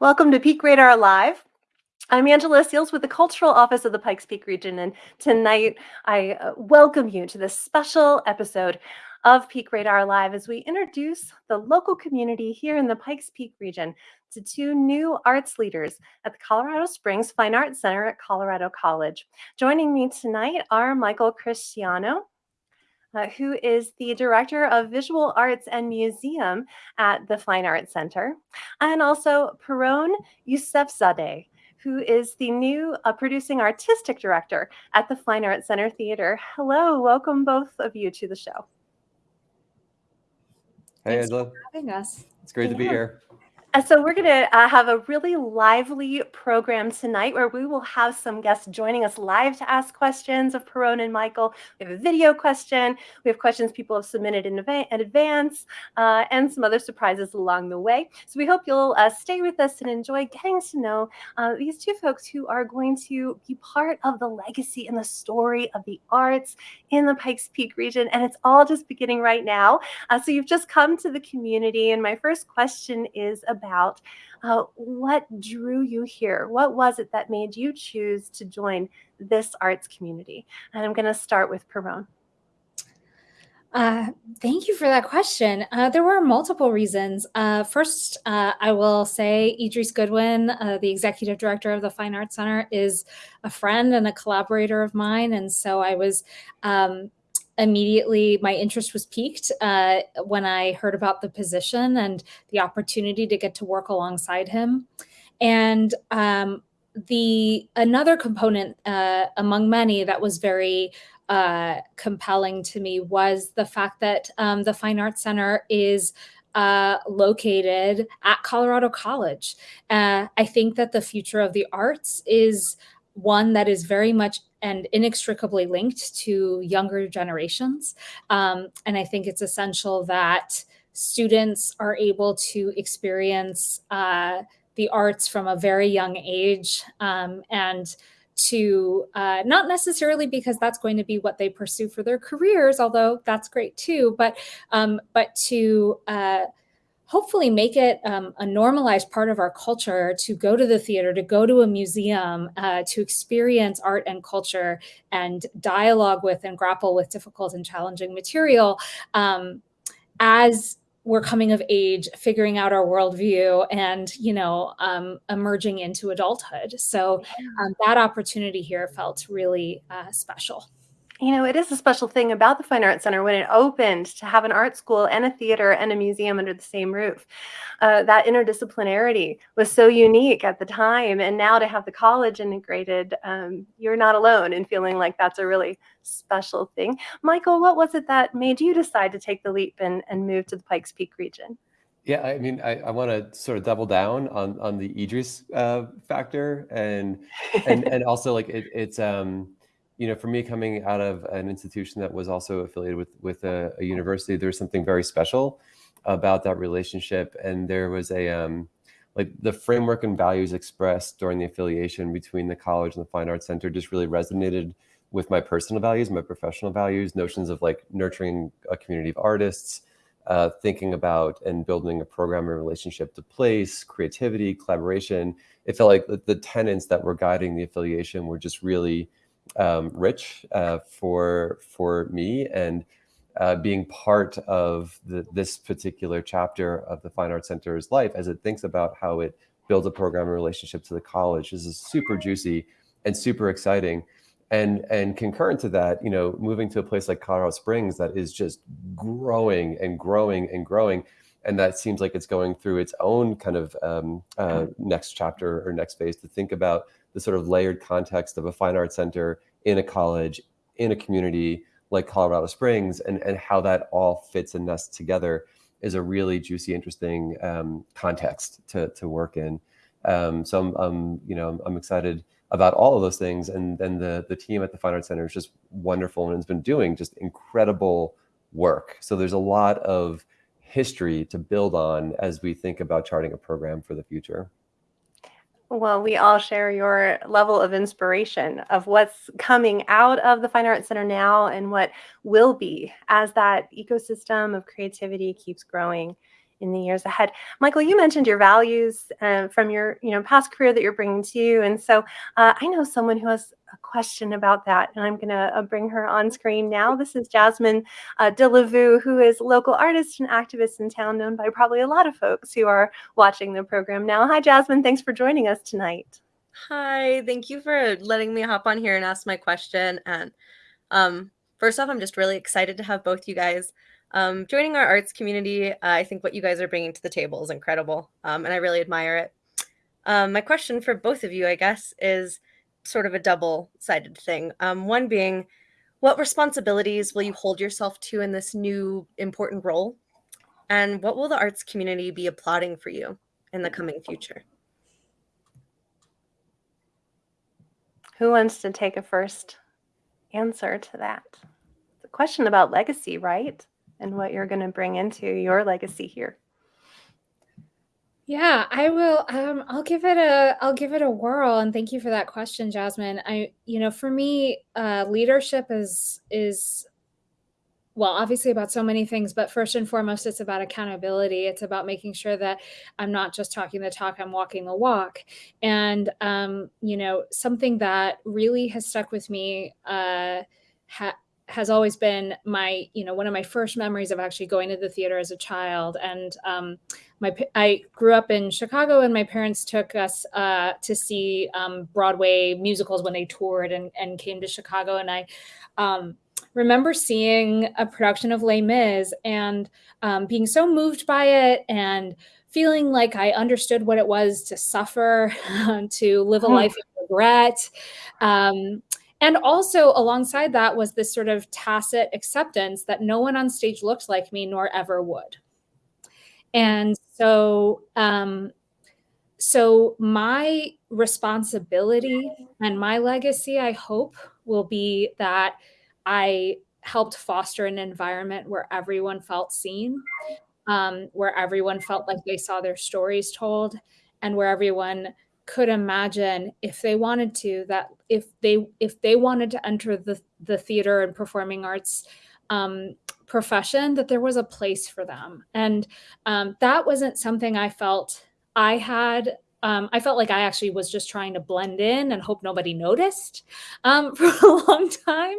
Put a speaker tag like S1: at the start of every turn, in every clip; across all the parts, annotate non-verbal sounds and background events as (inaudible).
S1: Welcome to Peak Radar Live. I'm Angela Seals with the Cultural Office of the Pikes Peak region, and tonight I uh, welcome you to this special episode of Peak Radar Live as we introduce the local community here in the Pikes Peak region to two new arts leaders at the Colorado Springs Fine Arts Center at Colorado College. Joining me tonight are Michael Christiano, uh, who is the Director of Visual Arts and Museum at the Fine Arts Center, and also Pirronne Yousefzadeh, who is the new uh, producing artistic director at the Fine Arts Center Theater. Hello, welcome both of you to the show.
S2: Hey, Thanks Angela.
S3: having us.
S2: It's great yeah. to be here.
S1: Uh, so we're going to uh, have a really lively program tonight where we will have some guests joining us live to ask questions of Pirronne and Michael. We have a video question. We have questions people have submitted in, in advance uh, and some other surprises along the way. So we hope you'll uh, stay with us and enjoy getting to know uh, these two folks who are going to be part of the legacy and the story of the arts in the Pikes Peak region. And it's all just beginning right now. Uh, so you've just come to the community. And my first question is about about uh, what drew you here? What was it that made you choose to join this arts community? And I'm going to start with Pirronne.
S3: Uh, thank you for that question. Uh, there were multiple reasons. Uh, first, uh, I will say Idris Goodwin, uh, the executive director of the Fine Arts Center, is a friend and a collaborator of mine. And so I was um, immediately my interest was piqued uh, when I heard about the position and the opportunity to get to work alongside him. And um, the another component uh, among many that was very uh, compelling to me was the fact that um, the Fine Arts Center is uh, located at Colorado College. Uh, I think that the future of the arts is one that is very much and inextricably linked to younger generations. Um, and I think it's essential that students are able to experience uh, the arts from a very young age um, and to uh, not necessarily because that's going to be what they pursue for their careers, although that's great too, but um, but to uh, hopefully make it um, a normalized part of our culture to go to the theater, to go to a museum, uh, to experience art and culture and dialogue with and grapple with difficult and challenging material um, as we're coming of age, figuring out our worldview and, you know, um, emerging into adulthood. So um, that opportunity here felt really uh, special
S1: you know, it is a special thing about the Fine Arts Center when it opened to have an art school and a theater and a museum under the same roof. Uh, that interdisciplinarity was so unique at the time. And now to have the college integrated, um, you're not alone in feeling like that's a really special thing. Michael, what was it that made you decide to take the leap and, and move to the Pikes Peak region?
S2: Yeah, I mean, I, I want to sort of double down on on the Idris uh, factor, and and and also like it, it's um, you know, for me coming out of an institution that was also affiliated with with a, a university, there's something very special about that relationship. And there was a um, like the framework and values expressed during the affiliation between the college and the Fine Arts Center just really resonated with my personal values, my professional values, notions of like nurturing a community of artists, uh, thinking about and building a program and relationship to place, creativity, collaboration. It felt like the, the tenets that were guiding the affiliation were just really um, rich uh, for for me and uh, being part of the, this particular chapter of the Fine Arts Center's life as it thinks about how it builds a program and relationship to the college. This is super juicy and super exciting. And, and concurrent to that, you know, moving to a place like Colorado Springs that is just growing and growing and growing, and that seems like it's going through its own kind of um, uh, next chapter or next phase to think about the sort of layered context of a fine arts center in a college, in a community like Colorado Springs, and, and how that all fits and nests together is a really juicy, interesting um, context to, to work in. Um, so I'm, I'm, you know, I'm excited about all of those things. And then the, the team at the Fine Arts Center is just wonderful and has been doing just incredible work. So there's a lot of history to build on as we think about charting a program for the future.
S1: Well, we all share your level of inspiration of what's coming out of the Fine Arts Center now and what will be as that ecosystem of creativity keeps growing in the years ahead. Michael, you mentioned your values uh, from your you know past career that you're bringing to you, and so uh, I know someone who has a question about that, and I'm going to uh, bring her on screen now. This is Jasmine uh, Dillavou, who is a local artist and activist in town, known by probably a lot of folks who are watching the program now. Hi, Jasmine. Thanks for joining us tonight.
S4: Hi, thank you for letting me hop on here and ask my question. And um, first off, I'm just really excited to have both you guys um, joining our arts community. Uh, I think what you guys are bringing to the table is incredible, um, and I really admire it. Um, my question for both of you, I guess, is sort of a double-sided thing. Um, one being, what responsibilities will you hold yourself to in this new important role? And what will the arts community be applauding for you in the coming future?
S1: Who wants to take a first answer to that? A question about legacy, right? And what you're going to bring into your legacy here.
S3: Yeah, I will. Um, I'll give it a. I'll give it a whirl. And thank you for that question, Jasmine. I, you know, for me, uh, leadership is is well, obviously about so many things, but first and foremost, it's about accountability. It's about making sure that I'm not just talking the talk, I'm walking the walk. And, um, you know, something that really has stuck with me uh, ha- has always been my, you know, one of my first memories of actually going to the theater as a child. And um, my, I grew up in Chicago, and my parents took us uh, to see um, Broadway musicals when they toured and, and came to Chicago. And I, um, remember seeing a production of Les Mis and um, being so moved by it and feeling like I understood what it was to suffer, (laughs) to live a hmm. life of regret. Um, and also, alongside that, was this sort of tacit acceptance that no one on stage looked like me nor ever would. And so, um, so my responsibility and my legacy, I hope, will be that I helped foster an environment where everyone felt seen, um, where everyone felt like they saw their stories told, and where everyone could imagine if they wanted to that if they if they wanted to enter the the theater and performing arts um, profession that there was a place for them and um, that wasn't something i felt i had um, I felt like I actually was just trying to blend in and hope nobody noticed um, (laughs) for a long time.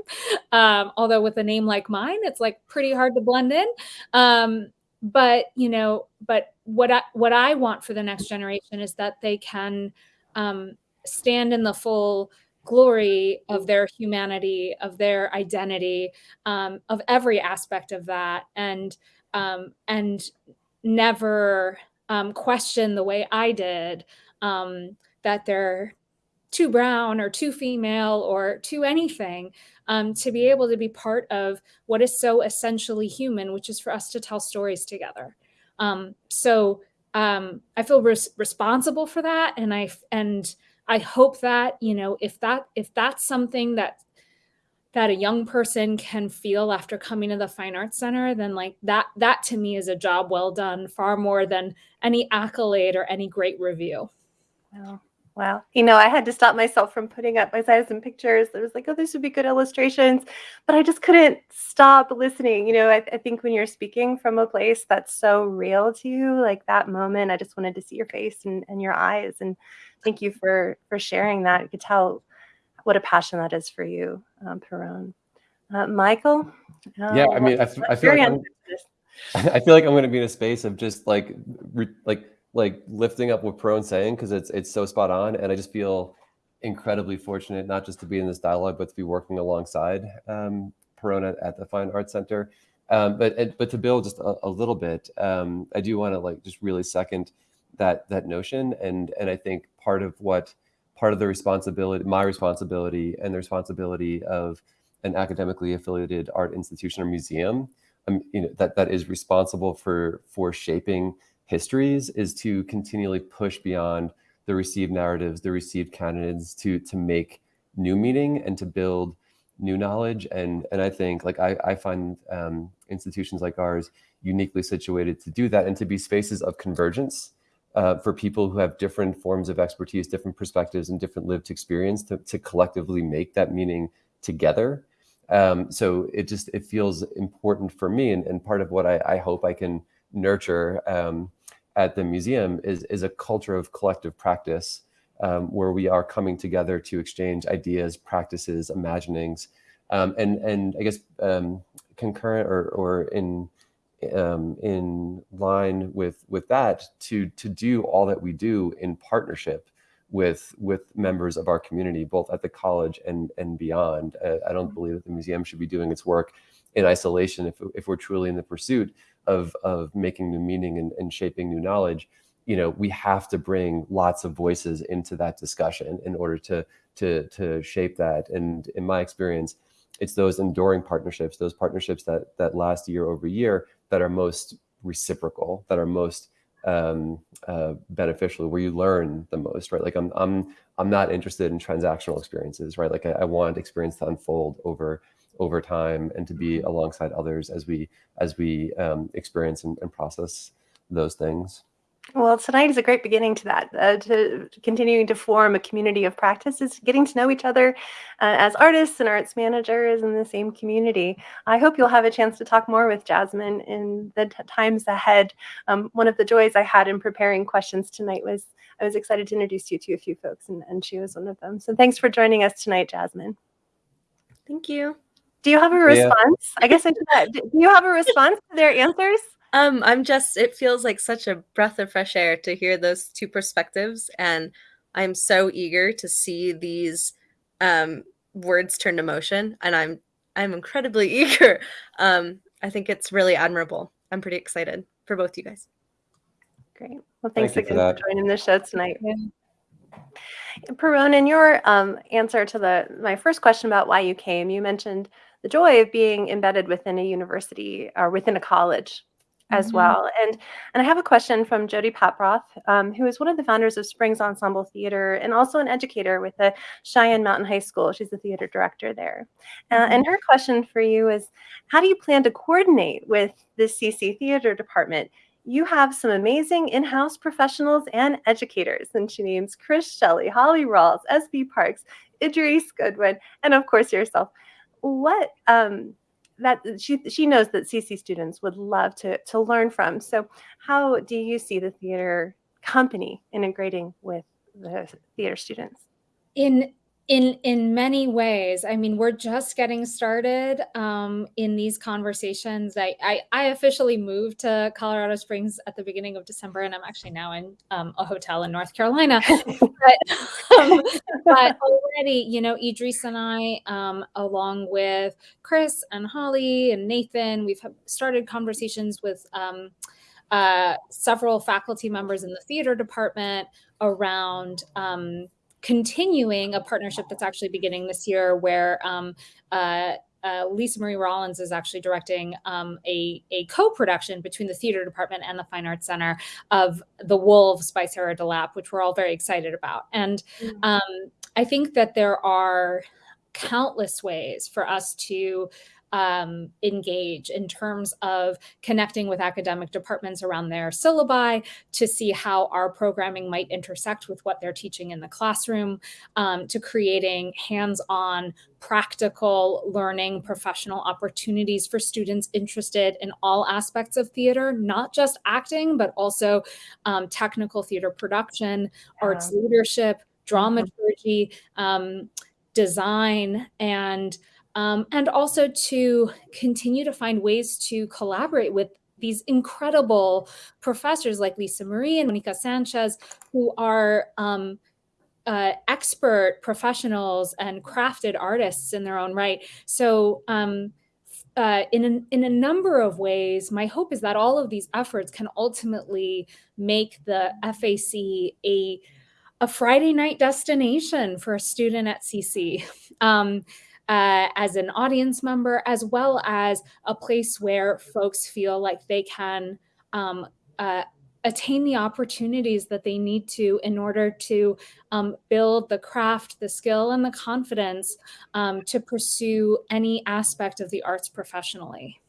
S3: Um, although with a name like mine, it's like pretty hard to blend in. Um, but you know, but what I what I want for the next generation is that they can um, stand in the full glory of their humanity, of their identity, um, of every aspect of that, and um, and never um, question the way I did um, that they're too brown or too female or too anything um, to be able to be part of what is so essentially human, which is for us to tell stories together. Um, so um, I feel res- responsible for that, and I and I hope that you know if that if that's something that that a young person can feel after coming to the fine arts center then like that that to me is a job well done far more than any accolade or any great review
S1: wow you know i had to stop myself from putting up my size and pictures it was like oh this would be good illustrations but i just couldn't stop listening you know I, I think when you're speaking from a place that's so real to you like that moment i just wanted to see your face and, and your eyes and thank you for for sharing that you could tell what a passion that is for you, um, Pirronne. Uh, Michael?
S2: yeah, I mean, I, (laughs) I feel like I'm, I feel like I'm going to be in a space of just like, re, like, like lifting up what Pirronne saying because it's it's so spot on, and I just feel incredibly fortunate not just to be in this dialogue, but to be working alongside um, at, at the Fine Arts Center. Um, but but to build just a, a little bit, um, I do want to like just really second that that notion, and and I think part of what part of the responsibility, my responsibility, and the responsibility of an academically affiliated art institution or museum, um, you know, that that is responsible for for shaping histories, is to continually push beyond the received narratives, the received canons, to to make new meaning and to build new knowledge. And and I think like I, I find um, institutions like ours uniquely situated to do that and to be spaces of convergence uh, for people who have different forms of expertise, different perspectives, and different lived experience to, to collectively make that meaning together. Um, so it just it feels important for me, and, and part of what I, I hope I can nurture um, at the museum is is a culture of collective practice um, where we are coming together to exchange ideas, practices, imaginings, um, and and I guess um, concurrent or or in um, in line with with that to to do all that we do in partnership with with members of our community, both at the college and and beyond. Uh, I don't believe that the museum should be doing its work in isolation if if we're truly in the pursuit of of making new meaning and, and shaping new knowledge. You know, we have to bring lots of voices into that discussion in order to to to shape that. And in my experience, it's those enduring partnerships, those partnerships that that last year over year that are most reciprocal, that are most um, uh, beneficial, where you learn the most, right? Like I'm, I'm, I'm not interested in transactional experiences, right? Like I, I want experience to unfold over, over time and to be alongside others as we, as we um, experience and, and process those things.
S1: Well, tonight is a great beginning to that. Uh, to, to continuing to form a community of practice is getting to know each other uh, as artists and arts managers in the same community. I hope you'll have a chance to talk more with Jasmine in the times ahead. Um, one of the joys I had in preparing questions tonight was I was excited to introduce you to a few folks, and, and she was one of them. So thanks for joining us tonight, Jasmine.
S4: Thank you.
S1: Do you have a response? Yeah. I guess I should. (laughs) Do you have a response to their answers?
S4: Um, I'm just, it feels like such a breath of fresh air to hear those two perspectives. And I'm so eager to see these um, words turn to motion. And I'm, I'm incredibly (laughs) eager. Um, I think it's really admirable. I'm pretty excited for both you guys.
S1: Great. Well, thanks Thank again for, for, joining the show tonight. Yeah. Pirronne, in your um, answer to the my first question about why you came, you mentioned the joy of being embedded within a university or within a college as mm-hmm. well. And and I have a question from Jody Paproth, um, who is one of the founders of Springs Ensemble Theater and also an educator with the Cheyenne Mountain High School. She's the theater director there. Uh, mm-hmm. and her question for you is, how do you plan to coordinate with the CC Theater Department? You have some amazing in-house professionals and educators, and she names Chris Shelley, Holly Rawls, SB Parks, Idris Goodwin, and of course yourself. What um, that she she knows that CC students would love to to learn from. So, how do you see the theater company integrating with the theater students?
S3: In in in many ways i mean we're just getting started um, in these conversations. I, I, I officially moved to colorado springs at the beginning of december and i'm actually now in um, a hotel in north carolina. (laughs) But, um, but already you know idris and i um, along with chris and holly and nathan we've started conversations with um, uh, several faculty members in the theater department around um, continuing a partnership that's actually beginning this year where um, uh, uh, Lisa Marie Rollins is actually directing um, a, a co-production between the theater department and the Fine Arts Center of The Wolves by Sarah DeLappe, which we're all very excited about. And mm. um, I think that there are countless ways for us to um, engage in terms of connecting with academic departments around their syllabi to see how our programming might intersect with what they're teaching in the classroom, um, to creating hands-on practical learning professional opportunities for students interested in all aspects of theater, not just acting, but also um, technical theater production, yeah. arts leadership, dramaturgy, um, design, and um, and also to continue to find ways to collaborate with these incredible professors like Lisa Marie and Monica Sanchez, who are um, uh, expert professionals and crafted artists in their own right. So um, uh, in, a, in a number of ways, my hope is that all of these efforts can ultimately make the FAC a, a Friday night destination for a student at CC. (laughs) Um, uh, as an audience member, as well as a place where folks feel like they can um, uh, attain the opportunities that they need to in order to um, build the craft, the skill, and the confidence um, to pursue any aspect of the arts professionally.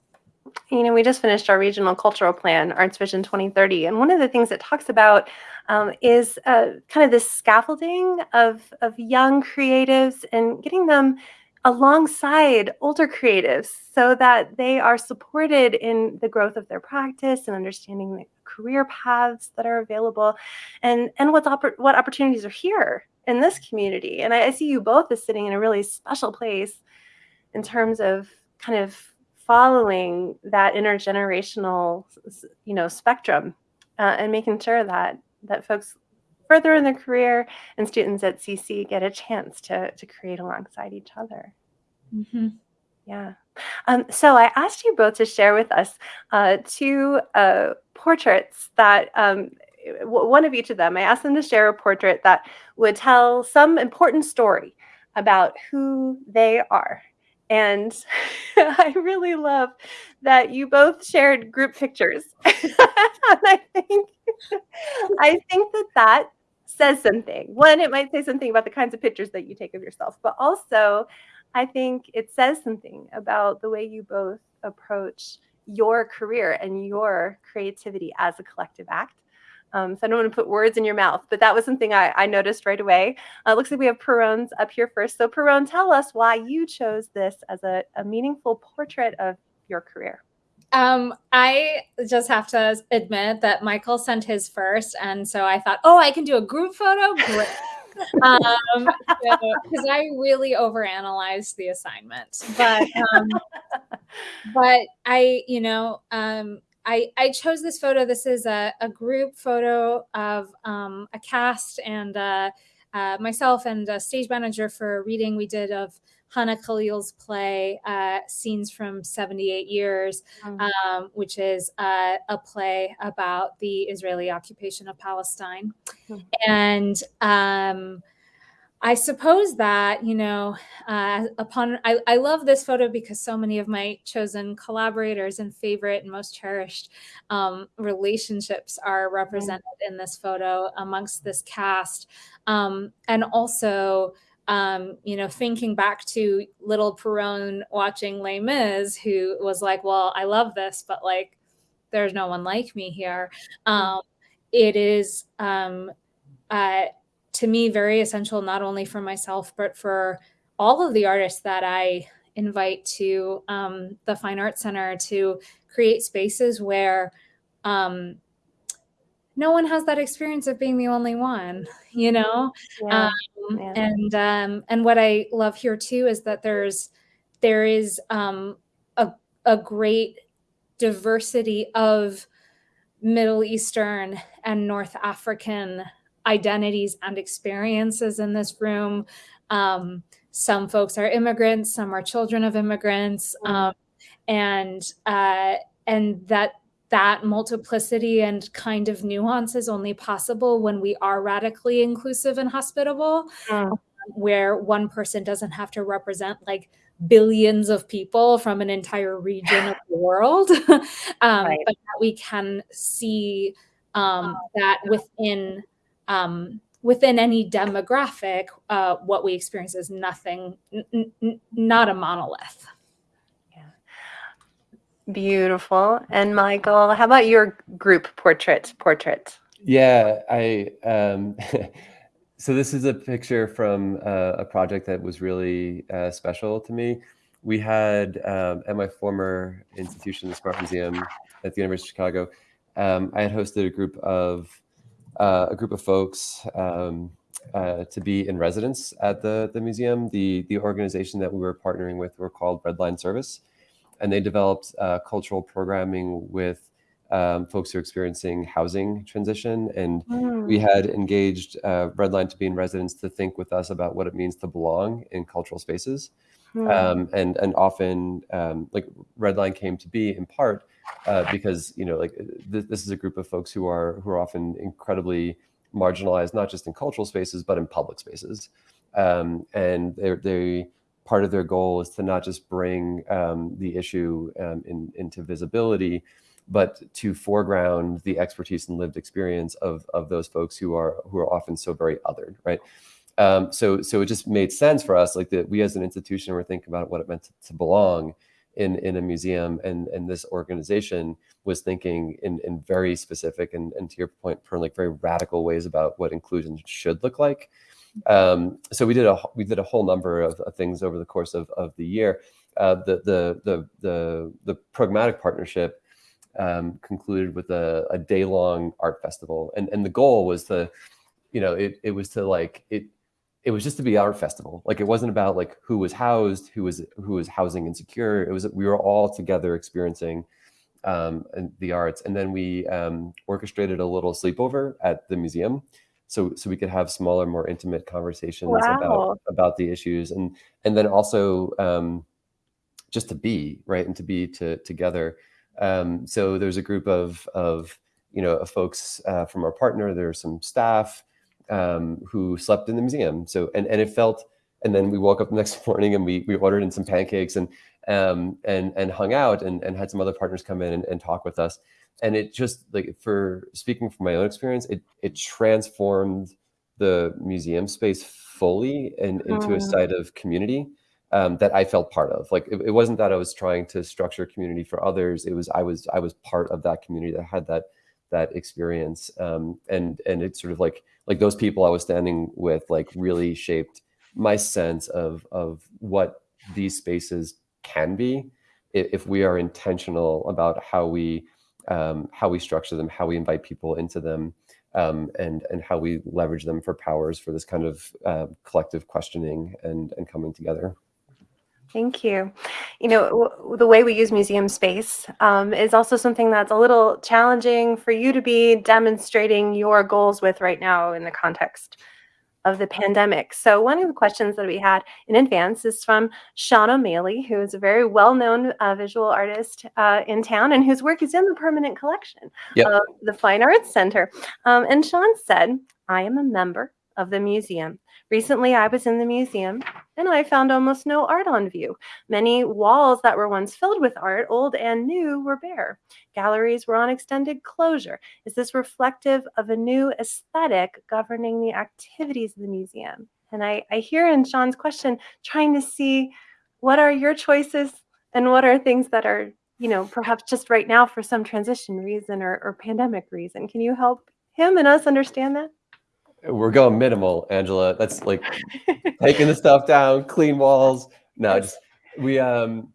S1: You know, we just finished our regional cultural plan, Arts Vision 2030, and one of the things it talks about um, is uh, kind of this scaffolding of, of young creatives and getting them alongside older creatives so that they are supported in the growth of their practice and understanding the career paths that are available and and what's oppor- what opportunities are here in this community. And I, I see you both as sitting in a really special place in terms of kind of following that intergenerational you know spectrum uh, and making sure that that folks further in their career and students at CC get a chance to, to create alongside each other.
S3: Mm-hmm.
S1: Yeah. Um, so I asked you both to share with us uh, two uh, portraits that um, one of each of them, I asked them to share a portrait that would tell some important story about who they are. And (laughs) I really love that you both shared group pictures. (laughs) and I think I think that that says something. One, it might say something about the kinds of pictures that you take of yourself, but also I think it says something about the way you both approach your career and your creativity as a collective act. Um, so I don't want to put words in your mouth, but that was something I, I noticed right away. Uh, looks like we have Pirronne's up here first. So Pirronne, tell us why you chose this as a, a meaningful portrait of your career.
S3: Um, I just have to admit that Michael sent his first, and so I thought, oh, I can do a group photo. Great. (laughs) um, because I really overanalyzed the assignment, but um, (laughs) but I, you know, um, I I chose this photo. This is a, a group photo of um, a cast and uh, uh, myself and a stage manager for a reading we did of Hannah Khalil's play, uh, Scenes from 78 Years, mm-hmm. um, which is uh, a play about the Israeli occupation of Palestine. Mm-hmm. And um, I suppose that, you know, uh, upon, I, I love this photo because so many of my chosen collaborators and favorite and most cherished um, relationships are represented in this photo amongst this cast. Um, and also, um, you know, thinking back to little Pirronne watching Les Mis, who was like, "Well, I love this, but like, there's no one like me here." Um, it is, um, uh, to me, very essential not only for myself but for all of the artists that I invite to um, the Fine Arts Center to create spaces where um, no one has that experience of being the only one, (laughs) you know? Yeah. Um, yeah. And um, and what I love here too is that there's there is um, a, a great diversity of Middle Eastern and North African identities and experiences in this room. Um, some folks are immigrants, some are children of immigrants, um, and uh, and that that multiplicity and kind of nuance is only possible when we are radically inclusive and hospitable, mm. where one person doesn't have to represent like billions of people from an entire region of the world, (laughs) um, right. but that we can see um, that within um, within any demographic, uh, what we experience is nothing, n- n- not a monolith.
S1: Beautiful. And Michael, how about your group portrait? Portrait.
S2: Yeah, I. Um, (laughs) so this is a picture from uh, a project that was really uh, special to me. We had um, at my former institution, the Smart Museum at the University of Chicago. Um, I had hosted a group of uh, a group of folks um, uh, to be in residence at the the museum. The the organization that we were partnering with were called Redline Service and they developed uh, cultural programming with um, folks who are experiencing housing transition. And mm. we had engaged uh, Redline to be in residence to think with us about what it means to belong in cultural spaces. Mm. Um, and and often um, like Redline came to be in part uh, because you know like th- this is a group of folks who are who are often incredibly marginalized, not just in cultural spaces but in public spaces. Um, and they they part of their goal is to not just bring um, the issue um, in, into visibility, but to foreground the expertise and lived experience of, of those folks who are who are often so very othered, right? Um, so so it just made sense for us, like that we as an institution were thinking about what it meant to, to belong in in a museum, and and this organization was thinking in in very specific and, and to your point, like very radical ways about what inclusion should look like. Um, so we did a we did a whole number of, of things over the course of, of the year. Uh, the, the the the the pragmatic partnership um, concluded with a, a day long art festival, and and the goal was to, you know, it it was to like it it was just to be art festival. Like it wasn't about like who was housed, who was who was housing insecure. It was we were all together experiencing um, the arts, and then we um, orchestrated a little sleepover at the museum, so so we could have smaller, more intimate conversations
S1: Wow.
S2: about about the issues, and and then also um, just to be right and to be to, together. Um, so there's a group of of you know of folks uh, from our partner. There's some staff um, who slept in the museum. So and and it felt. And then we woke up the (laughs) next morning and we we ordered in some pancakes and um, and and hung out and, and had some other partners come in and, and talk with us. And it just like for speaking from my own experience, it it transformed the museum space fully and into a
S1: Mm.
S2: site of community um, that I felt part of. Like it, it wasn't that I was trying to structure community for others. It was I was I was part of that community that had that that experience. Um, and and it's sort of like like those people I was standing with like really shaped my sense of of what these spaces can be if we are intentional about how we um, how we structure them, how we invite people into them, um, and and how we leverage them for powers for this kind of uh, collective questioning and and coming together.
S1: Thank you. You know, the way we use museum space um, is also something that's a little challenging for you to be demonstrating your goals with right now in the context of the pandemic. So, one of the questions that we had in advance is from Sean O'Malley, who is a very well known uh, visual artist uh, in town and whose work is in the permanent collection
S2: Yep.
S1: of the Fine Arts Center. Um, and Sean said, I am a member of the museum. Recently, I was in the museum and I found almost no art on view. Many walls that were once filled with art, old and new, were bare. Galleries were on extended closure. Is this reflective of a new aesthetic governing the activities of the museum? And I, I hear in Sean's question trying to see what are your choices and what are things that are, you know, perhaps just right now for some transition reason or, or pandemic reason. Can you help him and us understand that?
S2: We're going minimal, Angela. That's like taking the stuff down, clean walls. No, just we um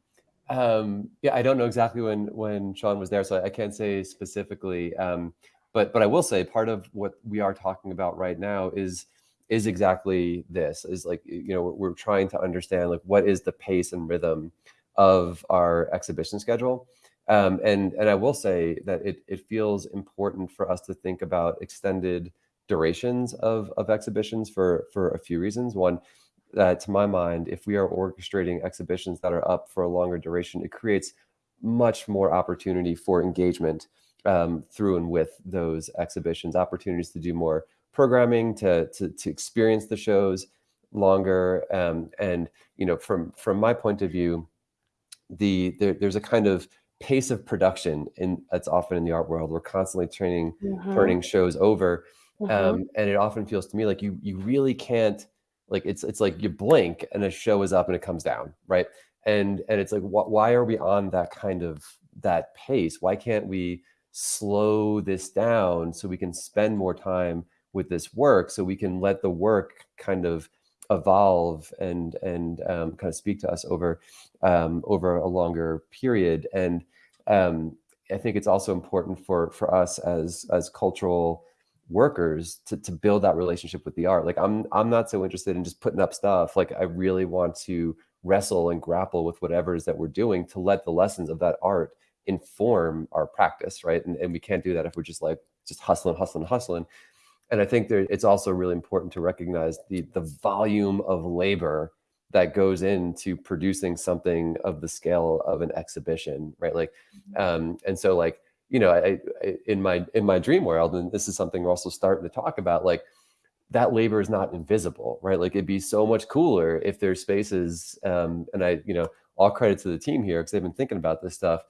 S2: um yeah, I don't know exactly when when Sean was there, so I can't say specifically. Um, but but I will say part of what we are talking about right now is is exactly this is like you know we're, we're trying to understand like what is the pace and rhythm of our exhibition schedule um, and and I will say that it it feels important for us to think about extended durations of of exhibitions for for a few reasons. One, that to my mind, if we are orchestrating exhibitions that are up for a longer duration, it creates much more opportunity for engagement um, through and with those exhibitions. Opportunities to do more programming, to to, to experience the shows longer, um, and you know, from from my point of view, the there, there's a kind of pace of production in that's often in the art world. We're constantly training,
S1: Mhm,
S2: turning shows over,
S1: mhm.
S2: um, and it often feels to me like you you really can't like it's it's like you blink and a show is up and it comes down, right? And and it's like wh- why are we on that kind of that pace? Why can't we slow this down so we can spend more time with this work so we can let the work kind of evolve and and um, kind of speak to us over um, over a longer period and um, I think it's also important for for us as as cultural workers to to build that relationship with the art. Like I'm I'm not so interested in just putting up stuff. Like I really want to wrestle and grapple with whatever it is that we're doing to let the lessons of that art inform our practice, right? And and we can't do that if we're just like just hustling, hustling, hustling. And I think there it's also really important to recognize the the volume of labor that goes into producing something of the scale of an exhibition, right? Like, um, and so like you know, I, I, in my in my dream world, and this is something we're also starting to talk about, like that labor is not invisible, right? Like it'd be so much cooler if there's spaces, um, and I, you know, all credit to the team here because they've been thinking about this stuff,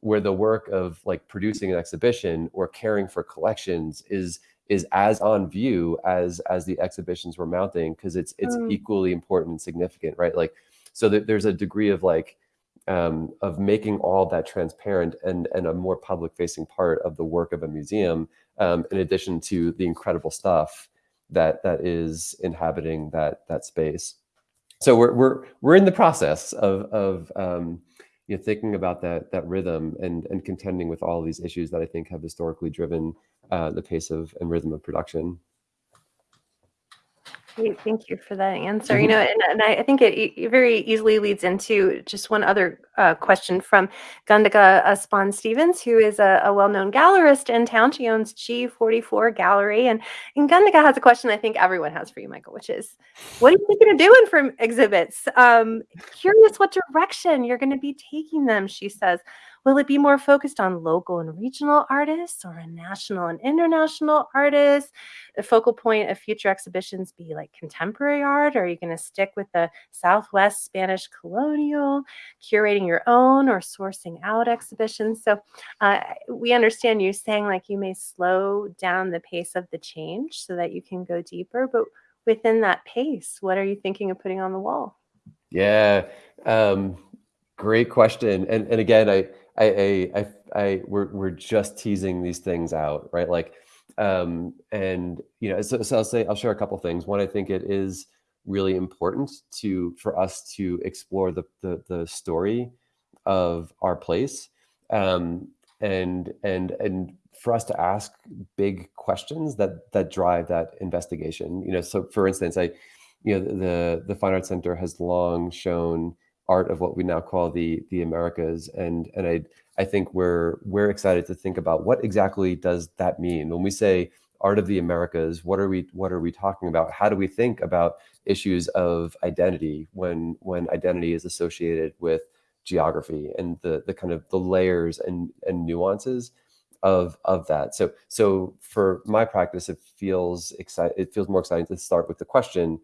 S2: where the work of like producing an exhibition or caring for collections is is as on view as as the exhibitions we're mounting because it's it's
S1: Mm.
S2: equally important and significant, right? Like so that there's a degree of like um, of making all that transparent and and a more public facing part of the work of a museum um, in addition to the incredible stuff that that is inhabiting that that space. So we're we're we're in the process of of um, you know thinking about that that rhythm and and contending with all these issues that I think have historically driven uh, the pace of and rhythm of production.
S1: Great, thank you for that answer. You know, and, and I, I think it, e- very easily leads into just one other uh, question from Gundika Aspan Stevens, who is a, a well-known gallerist in town. She owns G44 Gallery, and, and Gundika has a question I think everyone has for you, Michael, which is, what are you thinking of doing for exhibits? Um, curious what direction you're going to be taking them, she says. Will it be more focused on local and regional artists or a national and international artists? The focal point of future exhibitions be like contemporary art? Or are you going to stick with the Southwest Spanish colonial, curating your own or sourcing out exhibitions? So uh, we understand you saying like you may slow down the pace of the change so that you can go deeper, but within that pace, what are you thinking of putting on the wall?
S2: Yeah, um, great question. And and again, I I, I, I, I, we're, we're just teasing these things out, right? Like, um, and you know, so, so I'll say, I'll share a couple things. One, I think it is really important to, for us to explore the, the, the story of our place. Um, and, and, and for us to ask big questions that, that drive that investigation, you know, so for instance, I, you know, the, the Fine Arts Center has long shown art of what we now call the the Americas. And and I I think we're we're excited to think about what exactly does that mean when we say art of the Americas. What are we what are we talking about? How do we think about issues of identity when when identity is associated with geography and the the kind of the layers and and nuances of of that. So so for my practice, it feels exciting. It feels more exciting to start with the question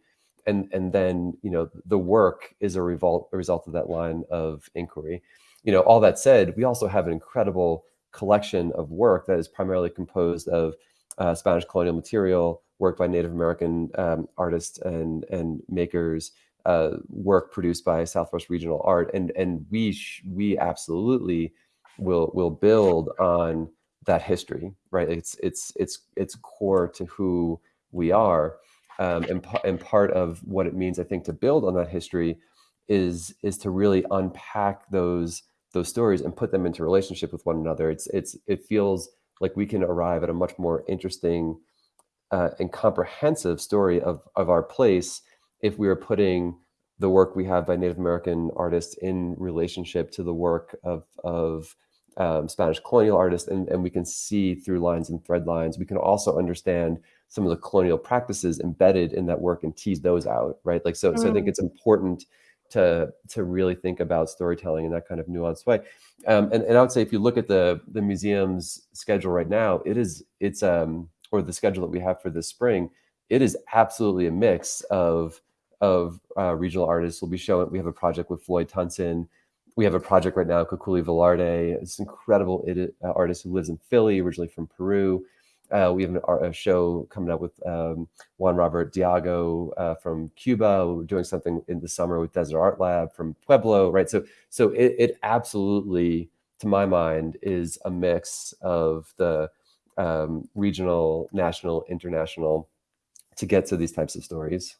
S2: and and then you know the work is a result a result of that line of inquiry. You know all that said we also have an incredible collection of work that is primarily composed of uh, spanish colonial material work by native american um, artists and and makers uh, work produced by southwest regional art and and we we absolutely will will build on that history right? It's it's it's it's core to who we are um, and, and part of what it means, I think, to build on that history is is to really unpack those those stories and put them into relationship with one another. It's it's it feels like we can arrive at a much more interesting uh, and comprehensive story of of our place if we are putting the work we have by Native American artists in relationship to the work of of um, Spanish colonial artists, and, and we can see through lines and thread lines. We can also understand some of the colonial practices embedded in that work and tease those out, right? Like so, mm. so I think mm. it's important to to really think about storytelling in that kind of nuanced way. Um, and, and I would say if you look at the the museum's schedule right now, it is it's um or the schedule that we have for this spring, it is absolutely a mix of of uh, regional artists. We'll be showing. We have a project with Floyd Tunson. We have a project right now, Kukuli Velarde, this incredible uh, artist who lives in Philly, originally from Peru. Uh, we have an, a show coming up with um, Juan Robert Diago uh, from Cuba. We're doing something in the summer with Desert Art Lab from Pueblo, right? So, so it, it absolutely, to my mind, is a mix of the um, regional, national, international to get to these types of stories.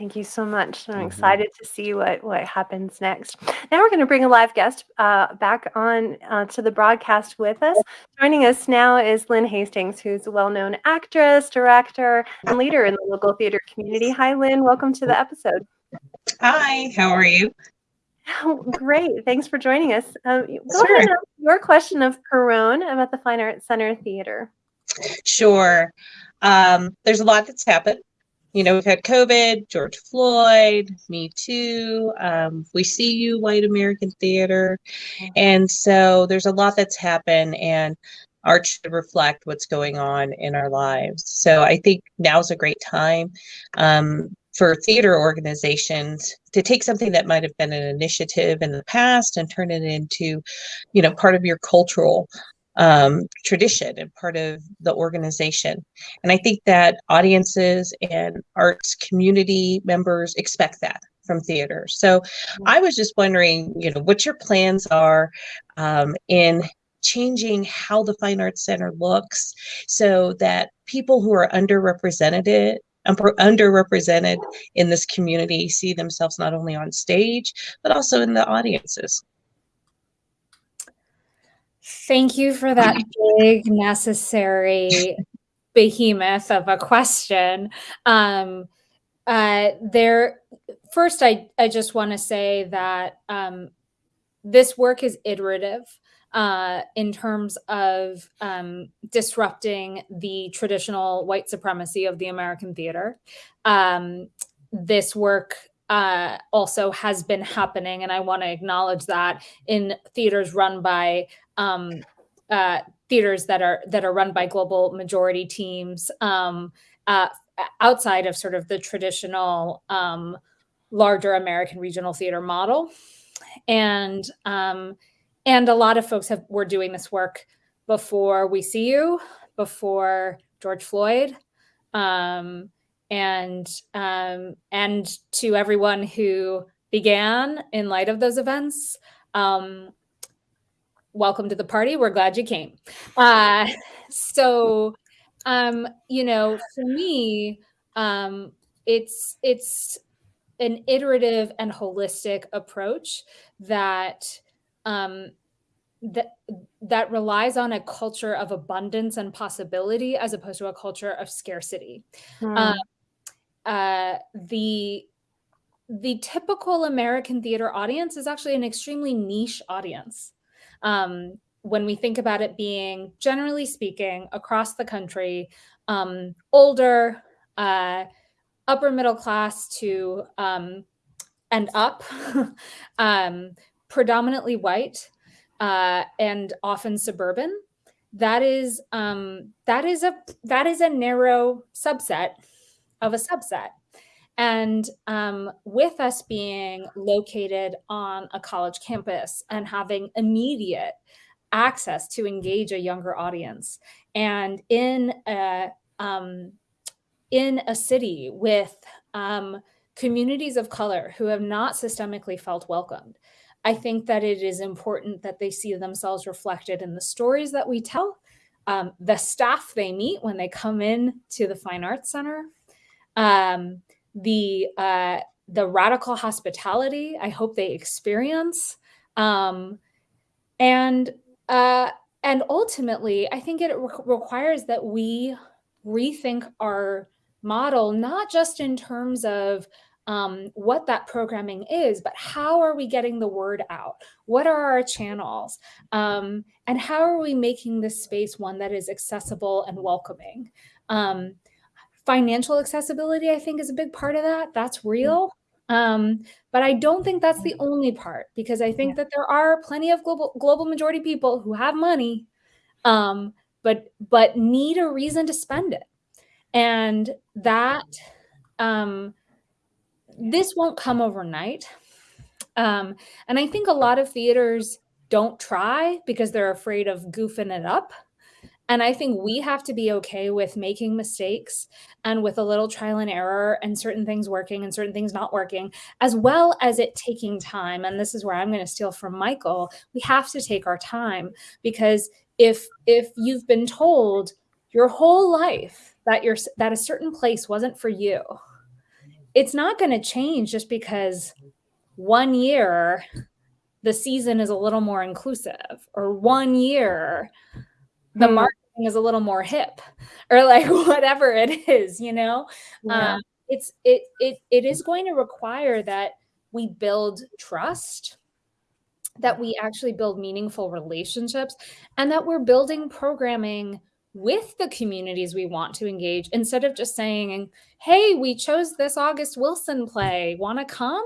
S1: Thank you so much. I'm mm-hmm. excited to see what what happens next. Now we're going to bring a live guest uh, back on uh, to the broadcast with us. Joining us now is Lynn Hastings, who's a well-known actress, director, and leader in the local theater community. Hi, Lynn. Welcome to the episode.
S5: Hi. How are you?
S1: Oh, great. Thanks for joining us. Um, go sure. ahead. Your question of Pirronne about the Fine Arts Center Theater.
S5: Sure. Um, there's a lot that's happened you know, we've had COVID, George Floyd, Me Too, um, We See You, White American Theater. And so there's a lot that's happened, and art should reflect what's going on in our lives. So I think now's a great time um, for theater organizations to take something that might have been an initiative in the past and turn it into, you know, part of your cultural um, tradition and part of the organization. And I think that audiences and arts community members expect that from theater. So. I was just wondering, you know, what your plans are um, in changing how the Fine Arts Center looks so that people who are underrepresented underrepresented in this community see themselves not only on stage but also in the audiences.
S3: Thank you for that big necessary behemoth of a question. Um, uh, there, first, I I just want to say that um, this work is iterative uh, in terms of um, disrupting the traditional white supremacy of the American theater. Um, this work uh, also has been happening, and I want to acknowledge that in theaters run by um, uh, theaters that are that are run by global majority teams um, uh, outside of sort of the traditional um, larger American regional theater model, and um, and a lot of folks have were doing this work before we see you, before George Floyd, um, and um, and to everyone who began in light of those events. Um, welcome to the party. We're glad you came. Uh, so, um, you know, for me, um, it's it's an iterative and holistic approach that um, that that relies on a culture of abundance and possibility as opposed to a culture of scarcity.
S1: Hmm.
S3: Um, uh, the the typical American theater audience is actually an extremely niche audience. Um, when we think about it being, generally speaking, across the country, um, older, uh, upper middle class to um, and up, (laughs) um, predominantly white, uh, and often suburban. That is um, that is a that is a narrow subset of a subset. And um, with us being located on a college campus and having immediate access to engage a younger audience, and in a um, in a city with um, communities of color who have not systemically felt welcomed, I think that it is important that they see themselves reflected in the stories that we tell, um, the staff they meet when they come in to the Fine Arts Center, um, the uh, the radical hospitality I hope they experience, um, and uh, and ultimately, I think it re- requires that we rethink our model, not just in terms of um, what that programming is, but how are we getting the word out? What are our channels? Um, and how are we making this space one that is accessible and welcoming? Um, financial accessibility, I think, is a big part of that. That's real. Um, but I don't think that's the only part because I think that there are plenty of global global majority people who have money, um, but but need a reason to spend it, and that um, this won't come overnight. Um, and I think a lot of theaters don't try because they're afraid of goofing it up. And I think we have to be okay with making mistakes and with a little trial and error and certain things working and certain things not working, as well as it taking time. And this is where I'm going to steal from Michael. We have to take our time because if if you've been told your whole life that you're that a certain place wasn't for you, it's not going to change just because one year the season is a little more inclusive or one year the
S1: Hmm.
S3: Marketing is a little more hip or like (laughs) whatever it is you know?
S1: Yeah.
S3: um, it's it it it is going to require that we build trust that we actually build meaningful relationships and that we're building programming with the communities we want to engage instead of just saying hey we chose this august wilson play. Want to come?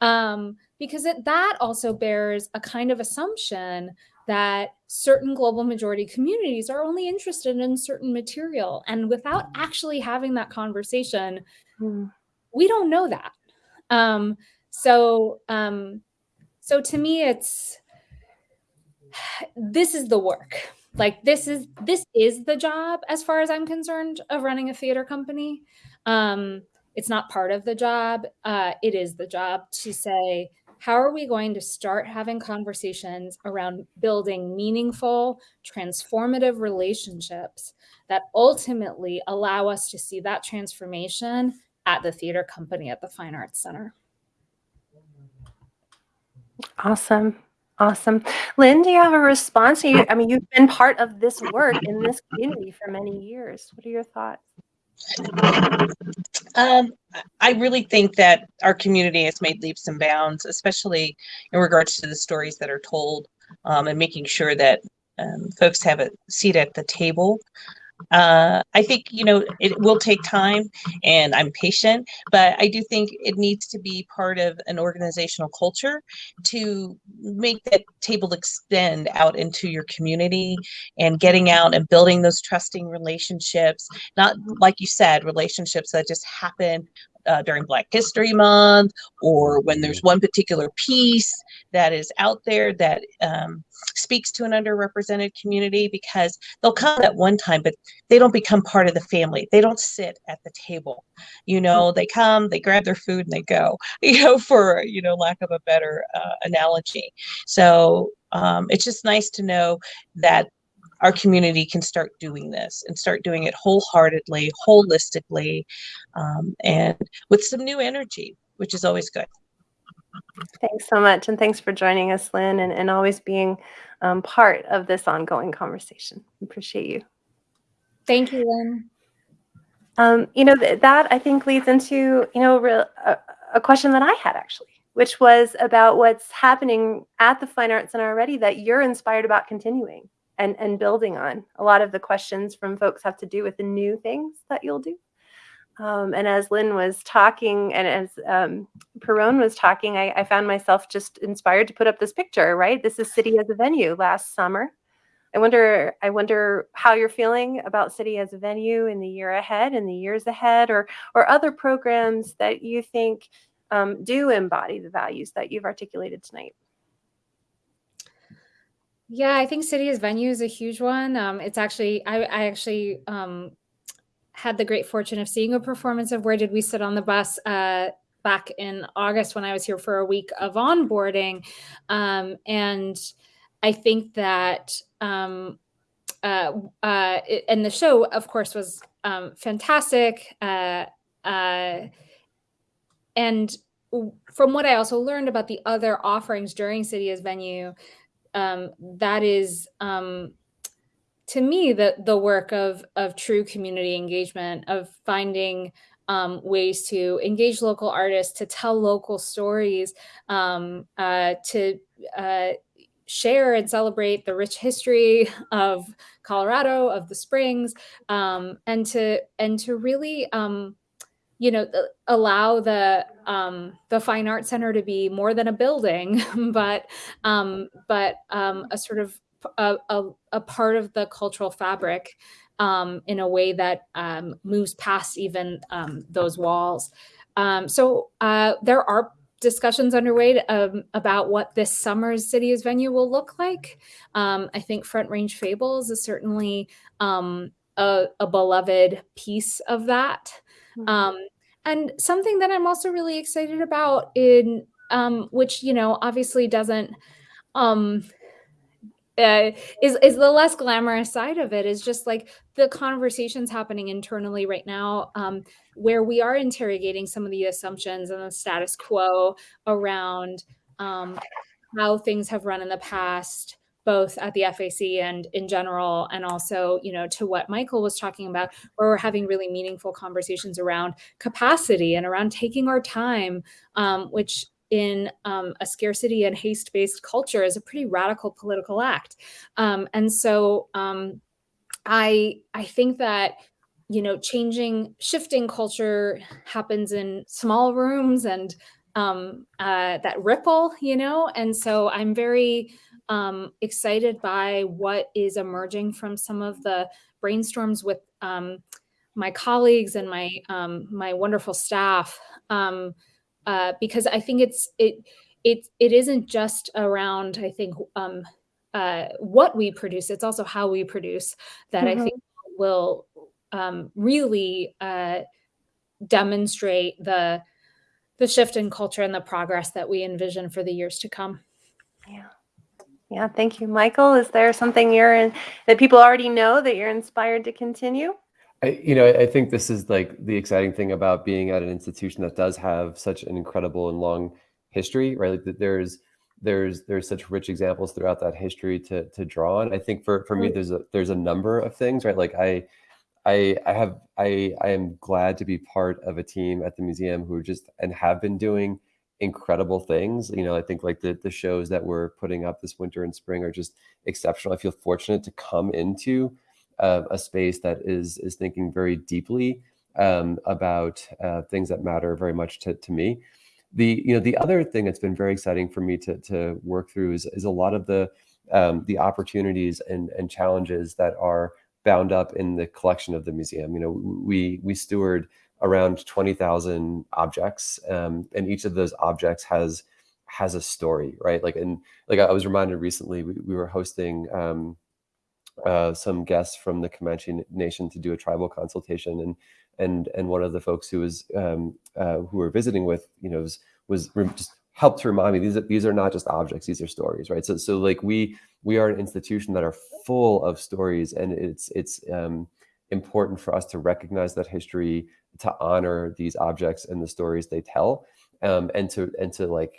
S3: Um, because it, that also bears a kind of assumption that certain global majority communities are only interested in certain material. And without actually having that conversation
S1: Hmm.
S3: we don't know that. Um, so um, so to me it's (sighs) this is the work. Like this is this is the job as far as i'm concerned of running a theater company. Um it's not part of the job. Uh it is the job to say how are we going to start having conversations around building meaningful, transformative relationships that ultimately allow us to see that transformation at the theater company at the Fine Arts Center?
S1: Awesome. Awesome. Lynn, do you have a response? You, I mean, you've been part of this work in this community for many years. What are your thoughts?
S5: Um, I really think that our community has made leaps and bounds, especially in regards to the stories that are told um, and making sure that um, folks have a seat at the table uh, I think, you know, it will take time and I'm patient, but I do think it needs to be part of an organizational culture to make that table extend out into your community and getting out and building those trusting relationships, not like you said, relationships that just happen uh, during Black History Month or when there's one particular piece that is out there that um, speaks to an underrepresented community because they'll come at one time, but they don't become part of the family. They don't sit at the table. You know, they come, they grab their food and they go, (laughs) you know, for, you know, lack of a better uh, analogy. So um, it's just nice to know that our community can start doing this and start doing it wholeheartedly, holistically, um, and with some new energy, which is always good.
S1: Thanks so much. And thanks for joining us, Lynn, and, and always being um, part of this ongoing conversation. Appreciate you.
S3: Thank you, Lynn.
S1: Um, you know, th that I think leads into, you know, a, a question that I had actually, which was about what's happening at the Fine Arts Center already that you're inspired about continuing and, and building on. A lot of the questions from folks have to do with the new things that you'll do. Um, and as Lynn was talking and as um, Pirronne was talking, I, I, found myself just inspired to put up this picture, right? This is City as a venue last summer. I wonder, I wonder how you're feeling about City as a venue in the year ahead, in the years ahead, or, or other programs that you think um, do embody the values that you've articulated tonight.
S3: Yeah, I think City as Venue is a huge one. Um, it's actually, I, I actually um, had the great fortune of seeing a performance of Where Did We Sit on the Bus uh, back in August when I was here for a week of onboarding. Um, and I think that, um, uh, uh, it, and the show, of course, was um, fantastic. Uh, uh, and from what I also learned about the other offerings during City as Venue, um, that is um, to me the the work of of true community engagement of finding um, ways to engage local artists to tell local stories um, uh, to uh, share and celebrate the rich history of Colorado of the Springs um, and to and to really um, you know, allow the um, the Fine Arts Center to be more than a building, (laughs) but um, but um, a sort of a, a, a, part of the cultural fabric um, in a way that um, moves past even um, those walls. Um, so uh, there are discussions underway um, about what this summer's city's venue will look like. Um, I think Front Range Fables is certainly a, a, beloved piece of that. Mm -hmm. And something that I'm also really excited about in um, which, you know, obviously doesn't um, uh, is is the less glamorous side of it is just like the conversations happening internally right now um, where we are interrogating some of the assumptions and the status quo around um, how things have run in the past both at the FAC and in general, and also, you know, to what Michael was talking about, where we're having really meaningful conversations around capacity and around taking our time, um, which in um, a scarcity and haste-based culture is a pretty radical political act. Um, and so um, I, I think that you know, changing, shifting culture happens in small rooms and um, uh, that ripple, you know, and so I'm very um, excited by what is emerging from some of the brainstorms with um, my colleagues and my um, my wonderful staff um, uh, because I think it's it it it isn't just around I think um, uh, what we produce it's also how we produce that mm -hmm. I mm-hmm. think will um, really uh, demonstrate the the shift in culture and the progress that we envision for the years to come.
S1: Yeah. Yeah, thank you. Michael, is there something you're in that people already know that you're inspired to continue?
S2: I, you know, I think this is like the exciting thing about being at an institution that does have such an incredible and long history, right? Like there's there's there's such rich examples throughout that history to to draw on. I think for for me, mm. there's a there's a number of things, right? Like I I I have I I am glad to be part of a team at the museum who just and have been doing incredible things. You know, I think like the the shows that we're putting up this winter and spring are just exceptional. I feel fortunate to come into uh, a space that is is thinking very deeply um, about uh, things that matter very much to, to me. The you know the other thing that's been very exciting for me to to work through is is a lot of the um, the opportunities and and challenges that are bound up in the collection of the museum. You know, we we steward around 20,000 objects, um, and each of those objects has has a story, right? Like, and like I was reminded recently, we, we were hosting um, uh, some guests from the Comanche Nation to do a tribal consultation, and and and one of the folks who was um, uh, who were visiting with, you know, was, was just helped to remind me these are, these are not just objects; these are stories, right? So so like we we are an institution that are full of stories, and it's it's um, important for us to recognize that history, to honor these objects and the stories they tell, um, and to and to like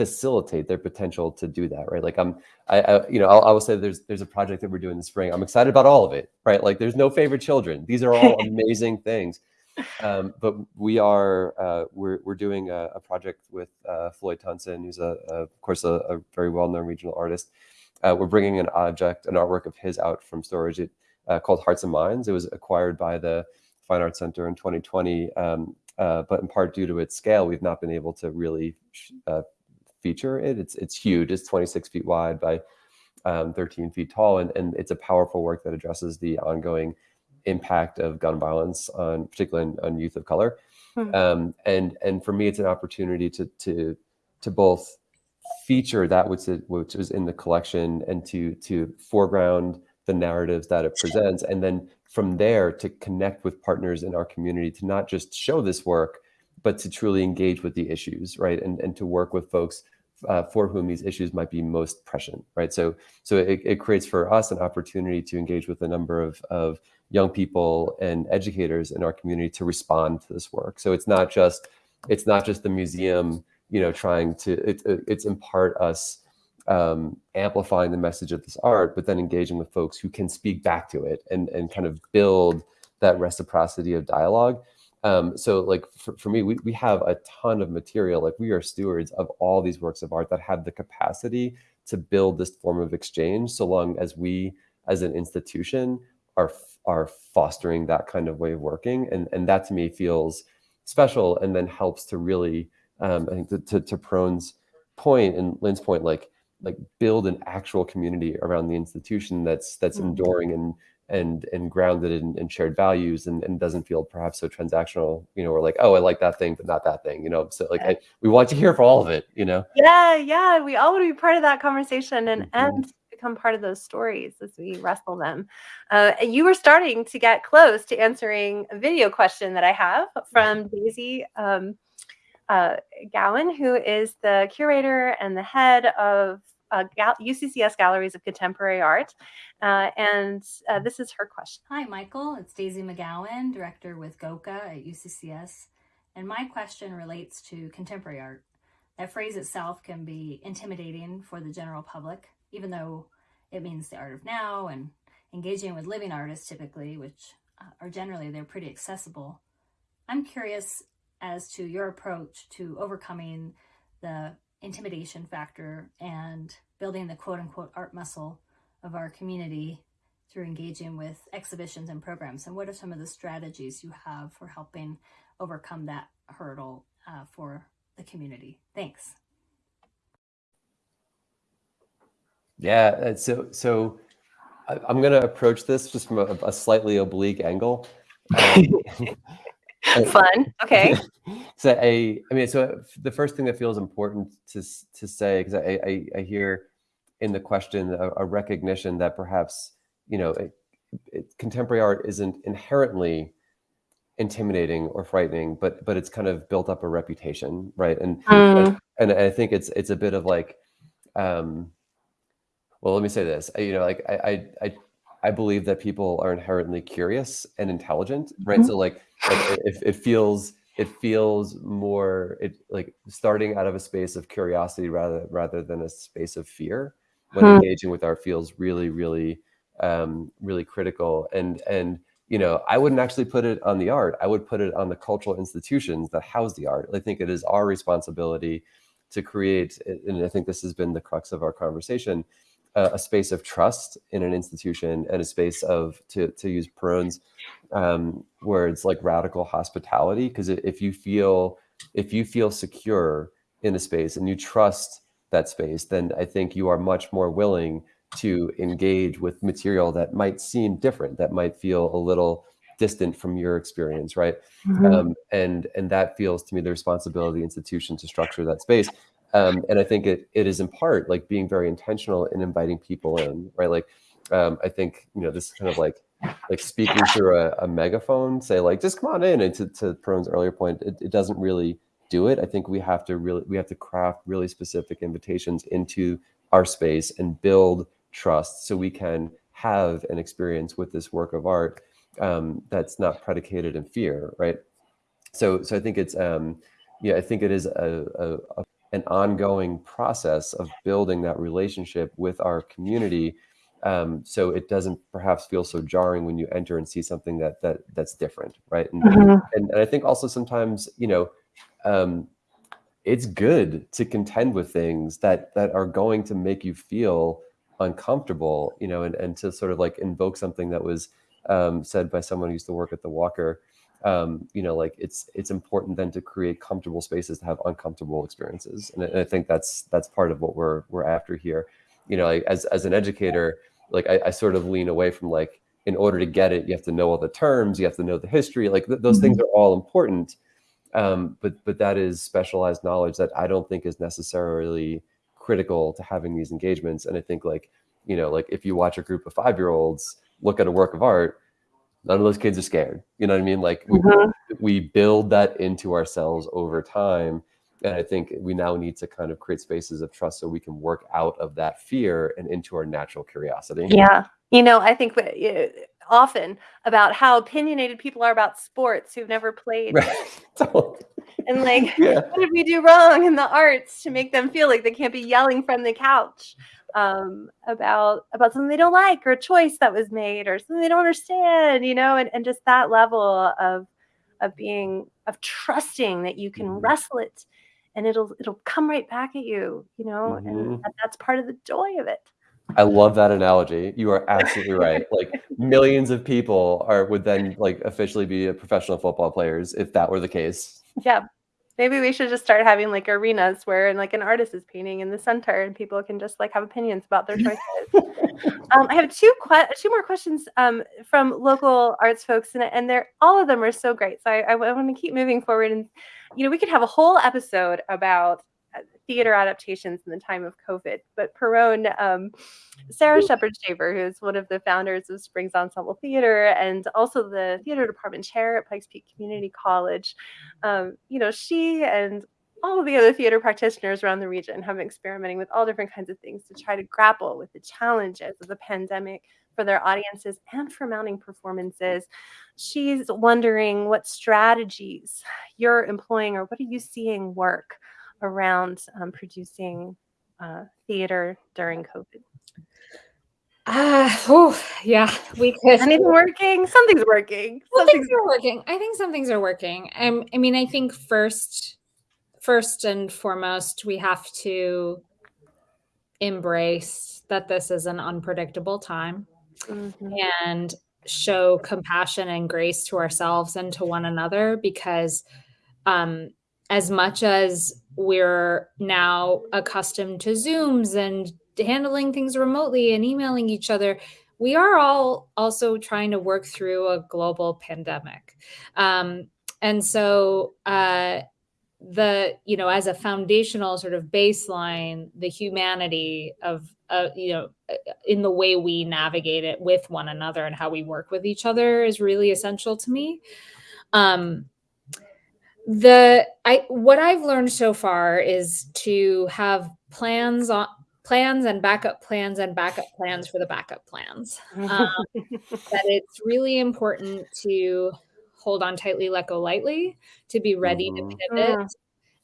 S2: facilitate their potential to do that, right? Like I'm, I, I you know, I'll, I will say there's there's a project that we're doing this spring. I'm excited about all of it, right? Like there's no favorite children. These are all (laughs) amazing things. Um, but we are uh, we're we're doing a, a project with uh, Floyd Tunson, who's a, a of course a, a very well known regional artist. Uh, we're bringing an object, an artwork of his out from storage. It, uh, called Hearts and Minds. It was acquired by the Fine Arts Center in 2020, um, uh, but in part due to its scale, we've not been able to really uh, feature it. It's it's huge. It's 26 feet wide by um, 13 feet tall, and, and it's a powerful work that addresses the ongoing impact of gun violence on, particularly on, on youth of color. Hmm. Um, and and for me, it's an opportunity to to to both feature that which is, which was in the collection and to to foreground the narratives that it presents and then from there to connect with partners in our community to not just show this work but to truly engage with the issues right? And, and to work with folks uh, for whom these issues might be most prescient right? So so it, it creates for us an opportunity to engage with a number of, of young people and educators in our community to respond to this work. So it's not just it's not just the museum you know trying to it, it's in part us um, amplifying the message of this art, but then engaging with folks who can speak back to it and, and kind of build that reciprocity of dialogue. Um, so like for, for me, we, we have a ton of material, like we are stewards of all these works of art that have the capacity to build this form of exchange so long as we as an institution are are fostering that kind of way of working. And, and that to me feels special and then helps to really, um, I think to, to, to Pirronne's point and Lynn's point, like like build an actual community around the institution that's that's mm-hmm. enduring and and and grounded in, in shared values and, and doesn't feel perhaps so transactional you know we're like oh i like that thing but not that thing you know? So like I, we want to hear for all of it you know?
S1: Yeah yeah we all want to be part of that conversation and mm-hmm. and become part of those stories as we wrestle them. Uh, you were starting to get close to answering a video question that i have from daisy um, uh, Gowan, who is the curator and the head of uh, UCCS Galleries of Contemporary Art. Uh, and uh, this is her question.
S6: Hi, Michael. It's Daisy McGowan, director with GOCA at UCCS. And my question relates to contemporary art. That phrase itself can be intimidating for the general public, even though it means the art of now and engaging with living artists typically, which uh, are generally, they're pretty accessible. I'm curious as to your approach to overcoming the intimidation factor and building the quote unquote art muscle of our community through engaging with exhibitions and programs? And what are some of the strategies you have for helping overcome that hurdle uh, for the community? Thanks.
S2: Yeah, uh, so so I'm going to approach this just from a, a slightly oblique angle. Um, (laughs)
S1: Fun. Okay. (laughs)
S2: so I, I mean, so the first thing that feels important to to say because I, I, I hear in the question a, a recognition that perhaps you know it, it, contemporary art isn't inherently intimidating or frightening, but but it's kind of built up a reputation, right? And
S1: Mm.
S2: and, and I think it's it's a bit of like, um, well, let me say this. I, you know, like I, I I I believe that people are inherently curious and intelligent, right?
S1: Mhm.
S2: So like, like it, it feels it feels more it like starting out of a space of curiosity rather rather than a space of fear when
S1: Hmm.
S2: engaging with art feels really really um really critical and and you know i wouldn't actually put it on the art i would put it on the cultural institutions that house the art i think it is our responsibility to create and i think this has been the crux of our conversation uh, a space of trust in an institution and a space of to to use Pirronne's um, words like radical hospitality. Because if you feel if you feel secure in a space and you trust that space then i think you are much more willing to engage with material that might seem different that might feel a little distant from your experience right?
S1: Mhm.
S2: um, and and that feels to me the responsibility of the institution to structure that space um, and i think it it is in part like being very intentional in inviting people in right? Like um, i think you know this is kind of like like speaking through a, a megaphone say like just come on in and to, to Pirronne's earlier point it, it doesn't really do it. I think we have to really we have to craft really specific invitations into our space and build trust so we can have an experience with this work of art um, that's not predicated in fear right? So so i think it's um yeah i think it is a, a, a an ongoing process of building that relationship with our community um, so it doesn't perhaps feel so jarring when you enter and see something that that that's different right and,
S1: Mhm.
S2: and, and i think also sometimes you know um, it's good to contend with things that that are going to make you feel uncomfortable you know and, and to sort of like invoke something that was um, said by someone who used to work at the walker um, you know like it's it's important then to create comfortable spaces to have uncomfortable experiences. And I, and I think that's that's part of what we're we're after here. You know like, as as an educator like I, I sort of lean away from like in order to get it you have to know all the terms you have to know the history like th- those things are all important. Um, but but that is specialized knowledge that I don't think is necessarily critical to having these engagements. And I think like you know like if you watch a group of five year olds look at a work of art, none of those kids are scared. You know what I mean? Like we,
S1: Mhm.
S2: we build that into ourselves over time. And I think we now need to kind of create spaces of trust so we can work out of that fear and into our natural curiosity.
S1: Yeah. You know, I think often about how opinionated people are about sports who've never played.
S2: Right. (laughs) Totally.
S1: And like,
S2: yeah.
S1: what did we do wrong in the arts to make them feel like they can't be yelling from the couch um, about about something they don't like or a choice that was made or something they don't understand, you know, and, and just that level of of being of trusting that you can
S2: Mhm.
S1: wrestle it and it'll it'll come right back at you, you know,
S2: Mhm.
S1: and that's part of the joy of it.
S2: I love that analogy. You are absolutely right. Like millions of people are would then like officially be professional football players if that were the case.
S1: Yeah. Maybe we should just start having like arenas where and like an artist is painting in the center and people can just like have opinions about their choices. (laughs) um, I have two que- two more questions um, from local arts folks, and, and they're all of them are so great. So I, I want to keep moving forward, and you know we could have a whole episode about theater adaptations in the time of COVID. But Pirronne, um, Sarah Shepard Shaver, who's one of the founders of Springs Ensemble Theater and also the theater department chair at Pikes Peak Community College, um, you know she and all of the other theater practitioners around the region have been experimenting with all different kinds of things to try to grapple with the challenges of the pandemic for their audiences and for mounting performances. She's wondering what strategies you're employing or what are you seeing work around um, producing uh, theater during COVID?
S3: Ah, oh, yeah, we could.
S1: Anything working? Something's working.
S3: Well,
S1: Something's
S3: things are working. I think some things are working. Um, I mean, I think first, first and foremost, we have to embrace that this is an unpredictable time
S1: Mhm.
S3: and show compassion and grace to ourselves and to one another because um, as much as we're now accustomed to zooms and handling things remotely and emailing each other we are all also trying to work through a global pandemic. Um, and so uh, the you know as a foundational sort of baseline the humanity of uh, you know in the way we navigate it with one another and how we work with each other is really essential to me. Um, the I what I've learned so far is to have plans on plans and backup plans and backup plans for the backup plans. Um, (laughs) that it's really important to hold on tightly, let go lightly, to be ready
S2: Mhm.
S3: to pivot,
S1: Mm.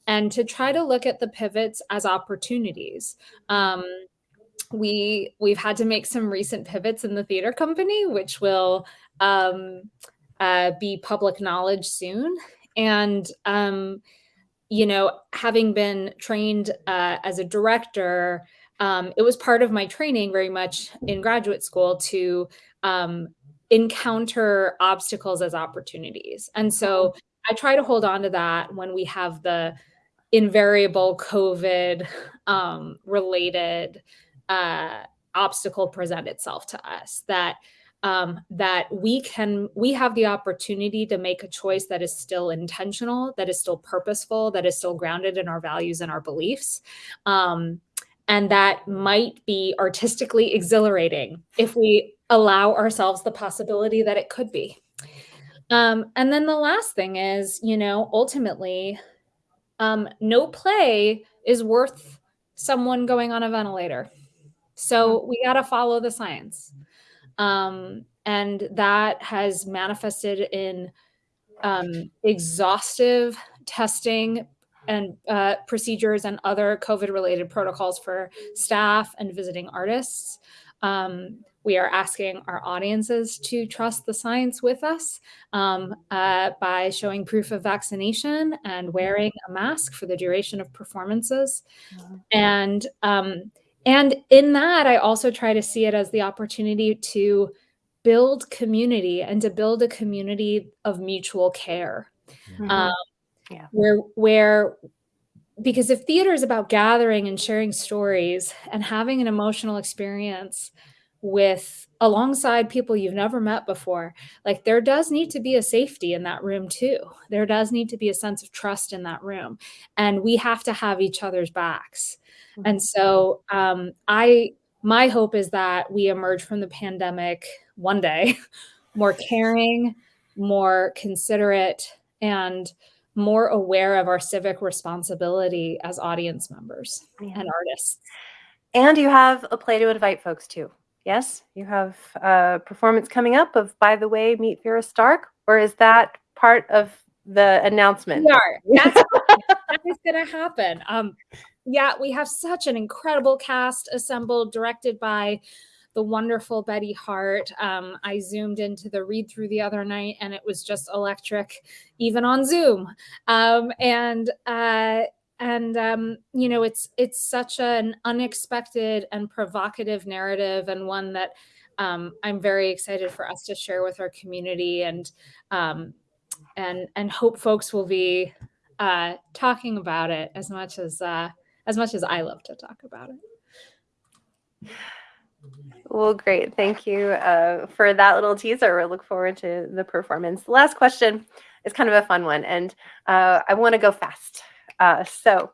S3: and to try to look at the pivots as opportunities. Um, we we've had to make some recent pivots in the theater company, which will um, uh, be public knowledge soon. And um, you know, having been trained uh, as a director, um, it was part of my training very much in graduate school to um, encounter obstacles as opportunities. And so I try to hold on to that when we have the invariable COVID um, related uh, obstacle present itself to us that um, that we can we have the opportunity to make a choice that is still intentional that is still purposeful that is still grounded in our values and our beliefs um, and that might be artistically exhilarating if we allow ourselves the possibility that it could be. Um, and then the last thing is you know ultimately um, no play is worth someone going on a ventilator. So we got to follow the science um, and that has manifested in um, exhaustive testing and uh, procedures and other COVID related protocols for staff and visiting artists. Um, we are asking our audiences to trust the science with us um, uh, by showing proof of vaccination and wearing a mask for the duration of performances. And um, and in that, I also try to see it as the opportunity to build community and to build a community of mutual care.
S1: Mhm.
S3: Um,
S1: Yeah.
S3: Where, where, because if theater is about gathering and sharing stories and having an emotional experience with alongside people you've never met before, like there does need to be a safety in that room too. There does need to be a sense of trust in that room. And we have to have each other's backs. And so um, I my hope is that we emerge from the pandemic one day (laughs) more caring, more considerate, and more aware of our civic responsibility as audience members
S1: Yeah.
S3: and artists.
S1: And you have a play to invite folks to. Yes, you have a performance coming up of By the Way, Meet Vera Stark, or is that part of the announcement?
S3: We are. (laughs) That's that is going to happen. Um, yeah, we have such an incredible cast assembled, directed by the wonderful Betty Hart. Um, I zoomed into the read through the other night, and it was just electric, even on Zoom. Um, and uh, and um, you know, it's it's such an unexpected and provocative narrative, and one that um, I'm very excited for us to share with our community and um, and and hope folks will be uh, talking about it as much as uh, as much as I love to talk about it.
S1: Well, great. Thank you uh, for that little teaser. We look forward to the performance. Last question is kind of a fun one, and uh, I want to go fast. Uh, so,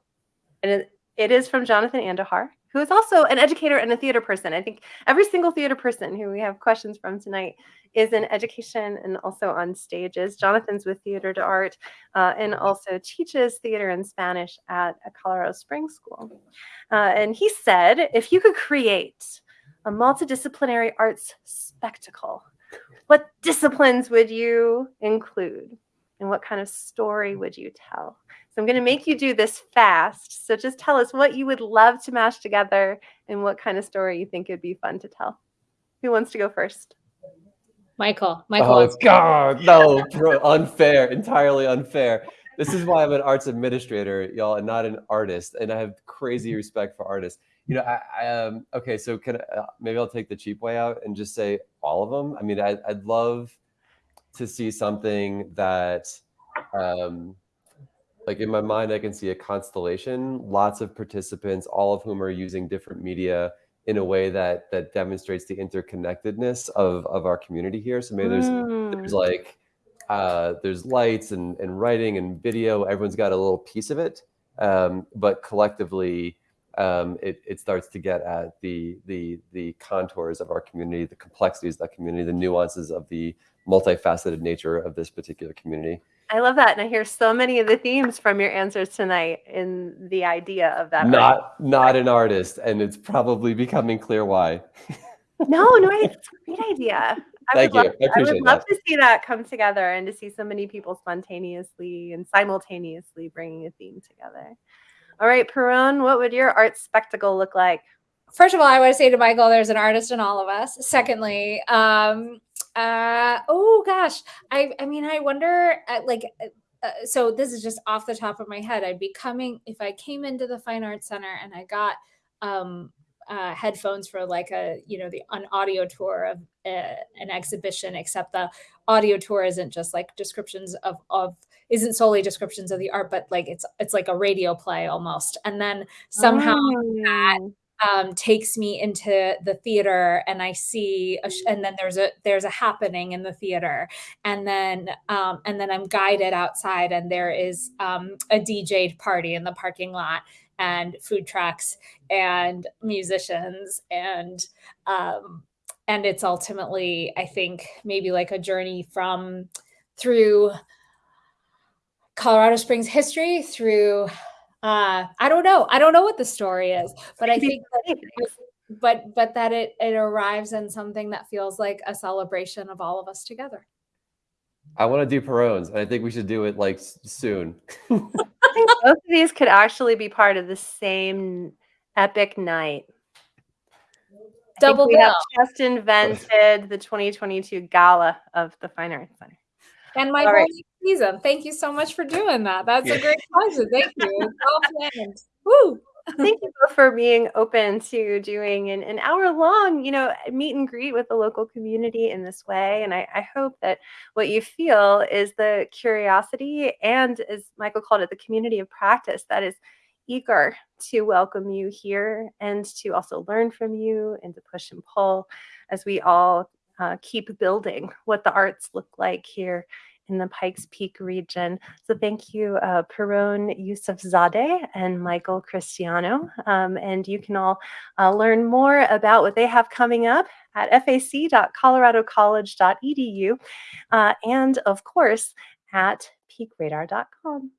S1: and it, it is from Jonathan Andujar, who is also an educator and a theater person. I think every single theater person who we have questions from tonight is in education and also on stages. Jonathan's with Theatre d'Art uh, and also teaches theater and Spanish at a Colorado Springs school. Uh, and he said, if you could create a multidisciplinary arts spectacle, what disciplines would you include? And what kind of story would you tell? So I'm going to make you do this fast. So just tell us what you would love to mash together and what kind of story you think it would be fun to tell. Who wants to go first?
S3: Michael, Michael,
S2: Oh God, no, (laughs) bro, unfair, entirely unfair. This is why I'm an arts administrator, y'all, and not an artist. And I have crazy respect for artists. You know, I, I um, okay, so can I, uh, maybe I'll take the cheap way out and just say all of them. I mean, I, I'd love to see something that, um, like in my mind, I can see a constellation, lots of participants, all of whom are using different media in a way that that demonstrates the interconnectedness of of our community here. So maybe there's there's
S1: Mm,
S2: like uh, there's lights and, and writing and video everyone's got a little piece of it um, but collectively um, it, it starts to get at the, the, the contours of our community, the complexities of that community, the nuances of the multifaceted nature of this particular community.
S1: I love that. And I hear so many of the themes from your answers tonight in the idea of that.
S2: Not not an artist, and it's probably becoming clear why.
S1: no, no, it's a great idea. I
S2: Thank
S1: would
S2: you.
S1: love,
S2: I
S1: I would
S2: appreciate
S1: love
S2: that.
S1: to see that come together and to see so many people spontaneously and simultaneously bringing a theme together. All right, Pirronne, what would your art spectacle look like?
S3: First of all, I want to say to Michael, there's an artist in all of us. Secondly, um, uh, oh gosh, I, I mean, I wonder, uh, like, uh, uh, so this is just off the top of my head. I'd be coming if I came into the Fine Arts Center and I got um, uh, headphones for like a, you know, the an audio tour of uh, an exhibition. Except the audio tour isn't just like descriptions of of isn't solely descriptions of the art, but like it's it's like a radio play almost. And then somehow that
S1: Mm.
S3: Um, takes me into the theater and I see, and then there's a there's a happening in the theater, and then um, and then I'm guided outside, and there is um, a DJ party in the parking lot, and food trucks, and musicians, and um, and it's ultimately, I think, maybe like a journey from through Colorado Springs history through uh i don't know i don't know what the story is but i think that
S1: many
S3: but but that it it arrives in something that feels like a celebration of all of us together
S2: I want to do Pirronne's, and I think we should do it like soon. (laughs)
S1: I think both of these could actually be part of the same epic night. I think
S3: Double
S1: we have just invented the 2022 gala of the Fine Arts Center.
S3: and my
S1: All right.
S3: Next season thank you so much for doing that that's
S2: Yeah.
S3: a great pleasure thank you (laughs) It's all planned Woo!
S1: Thank you both for being open to doing an, an hour long, you know, meet and greet with the local community in this way. And I, I hope that what you feel is the curiosity and, as Michael called it, the community of practice that is eager to welcome you here and to also learn from you and to push and pull as we all uh, keep building what the arts look like here in the Pikes Peak region. So thank you, uh, Pirronne Yousefzadeh and Michael Christiano. Um, and you can all uh, learn more about what they have coming up at fac.coloradocollege.edu uh, and, of course, at peakradar.com.